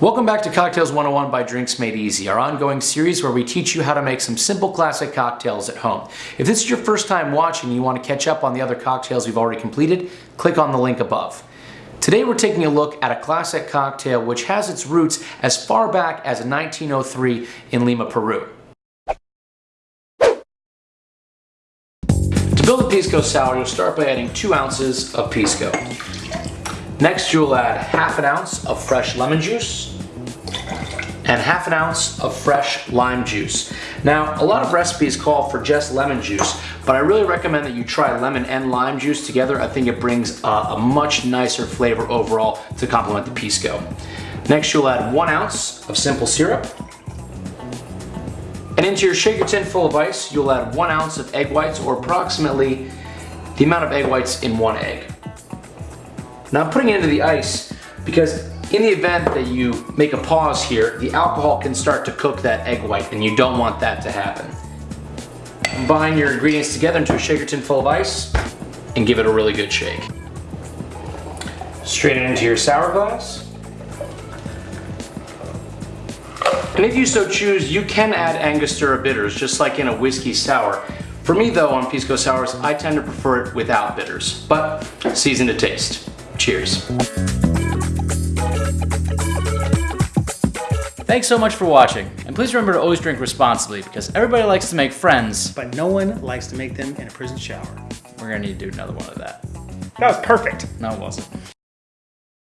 Welcome back to Cocktails 101 by Drinks Made Easy, our ongoing series where we teach you how to make some simple classic cocktails at home. If this is your first time watching and you want to catch up on the other cocktails we've already completed, click on the link above. Today we're taking a look at a classic cocktail which has its roots as far back as 1903 in Lima, Peru. To build a pisco sour, you'll start by adding two ounces of pisco. Next, you'll add half an ounce of fresh lemon juice and half an ounce of fresh lime juice. Now, a lot of recipes call for just lemon juice, but I really recommend that you try lemon and lime juice together. I think it brings a, much nicer flavor overall to complement the pisco. Next, you'll add one ounce of simple syrup. And into your shaker tin full of ice, you'll add one ounce of egg whites or approximately the amount of egg whites in one egg. Now I'm putting it into the ice because in the event that you make a pause here, the alcohol can start to cook that egg white and you don't want that to happen. Combine your ingredients together into a shaker tin full of ice and give it a really good shake. Strain it into your sour glass. And if you so choose, you can add Angostura bitters, just like in a whiskey sour. For me though, on Pisco Sours, I tend to prefer it without bitters, but season to taste. Cheers. Thanks so much for watching, and please remember to always drink responsibly because everybody likes to make friends. But no one likes to make them in a prison shower. We're gonna need to do another one of that. That was perfect. No, it wasn't.